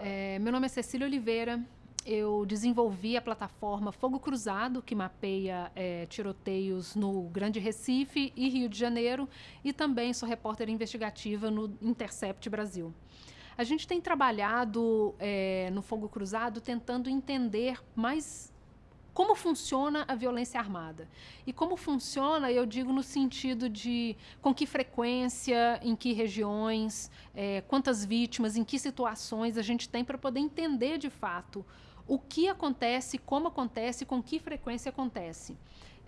É, meu nome é Cecília Oliveira. Eu desenvolvi a plataforma Fogo Cruzado, que mapeia é, tiroteios no Grande Recife e Rio de Janeiro, e também sou repórter investigativa no Intercept Brasil. A gente tem trabalhado é, no Fogo Cruzado tentando entender mais como funciona a violência armada. E como funciona, eu digo no sentido de com que frequência, em que regiões, é, quantas vítimas, em que situações a gente tem para poder entender de fato o que acontece, como acontece, com que frequência acontece.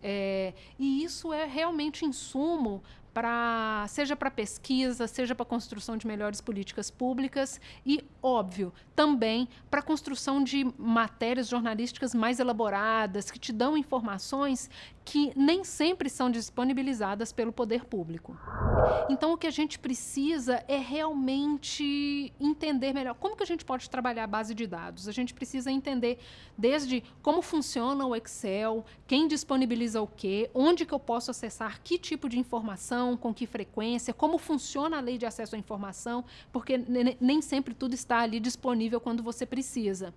É, e isso é realmente insumo para seja para pesquisa, seja para construção de melhores políticas públicas e, óbvio, também para construção de matérias jornalísticas mais elaboradas, que te dão informações que nem sempre são disponibilizadas pelo poder público. Então, o que a gente precisa é realmente entender melhor como que a gente pode trabalhar a base de dados. A gente precisa entender desde como funciona o Excel, quem disponibiliza o quê, onde que eu posso acessar que tipo de informação, com que frequência, como funciona a lei de acesso à informação, porque nem sempre tudo está ali disponível quando você precisa.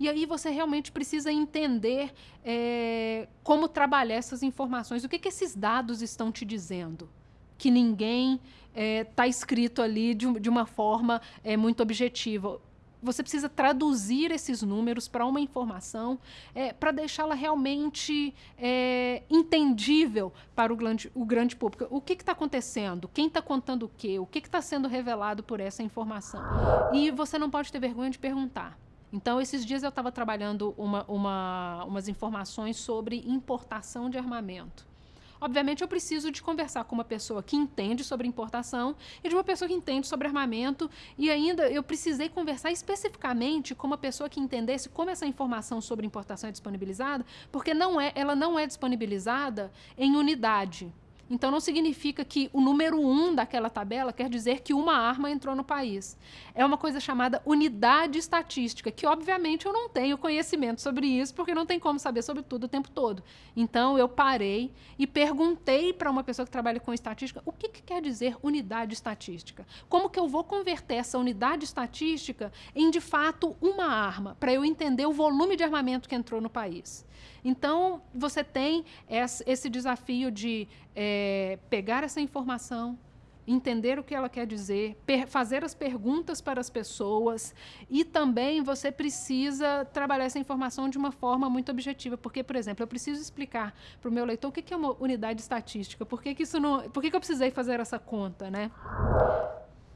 E aí você realmente precisa entender é, como trabalhar essas informações, o que, que esses dados estão te dizendo? Que ninguém está é, escrito ali de, de uma forma é, muito objetiva você precisa traduzir esses números para uma informação é, para deixá-la realmente é, entendível para o grande, o grande público. O que está acontecendo? Quem está contando o quê? O que está sendo revelado por essa informação? E você não pode ter vergonha de perguntar. Então, esses dias eu estava trabalhando uma, uma, umas informações sobre importação de armamento. Obviamente, eu preciso de conversar com uma pessoa que entende sobre importação e de uma pessoa que entende sobre armamento. E ainda eu precisei conversar especificamente com uma pessoa que entendesse como essa informação sobre importação é disponibilizada, porque não é, ela não é disponibilizada em unidade. Então, não significa que o número um daquela tabela quer dizer que uma arma entrou no país. É uma coisa chamada unidade estatística, que, obviamente, eu não tenho conhecimento sobre isso, porque não tem como saber sobre tudo o tempo todo. Então, eu parei e perguntei para uma pessoa que trabalha com estatística o que, que quer dizer unidade estatística. Como que eu vou converter essa unidade estatística em, de fato, uma arma, para eu entender o volume de armamento que entrou no país. Então, você tem esse desafio de é, pegar essa informação, entender o que ela quer dizer, fazer as perguntas para as pessoas e também você precisa trabalhar essa informação de uma forma muito objetiva, porque, por exemplo, eu preciso explicar para o meu leitor o que é uma unidade estatística, por que, que isso não, por que, que eu precisei fazer essa conta, né?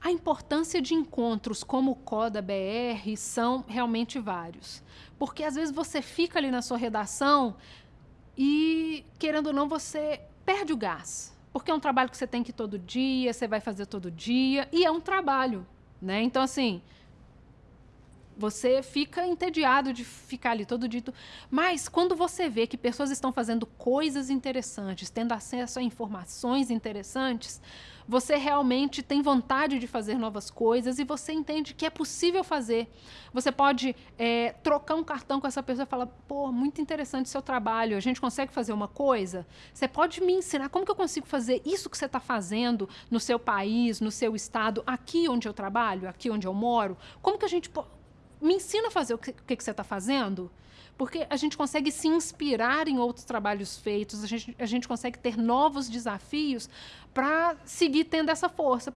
A importância de encontros como o CODA BR são realmente vários. Porque às vezes você fica ali na sua redação e, querendo ou não, você perde o gás. Porque é um trabalho que você tem que ir todo dia, você vai fazer todo dia, e é um trabalho. Né? Então, assim, você fica entediado de ficar ali todo dito. Mas quando você vê que pessoas estão fazendo coisas interessantes, tendo acesso a informações interessantes, você realmente tem vontade de fazer novas coisas e você entende que é possível fazer. Você pode é, trocar um cartão com essa pessoa e falar, pô, muito interessante seu trabalho, a gente consegue fazer uma coisa? Você pode me ensinar como que eu consigo fazer isso que você está fazendo no seu país, no seu estado, aqui onde eu trabalho, aqui onde eu moro? Como que a gente me ensina a fazer o que, que você está fazendo, porque a gente consegue se inspirar em outros trabalhos feitos, a gente, a gente consegue ter novos desafios para seguir tendo essa força.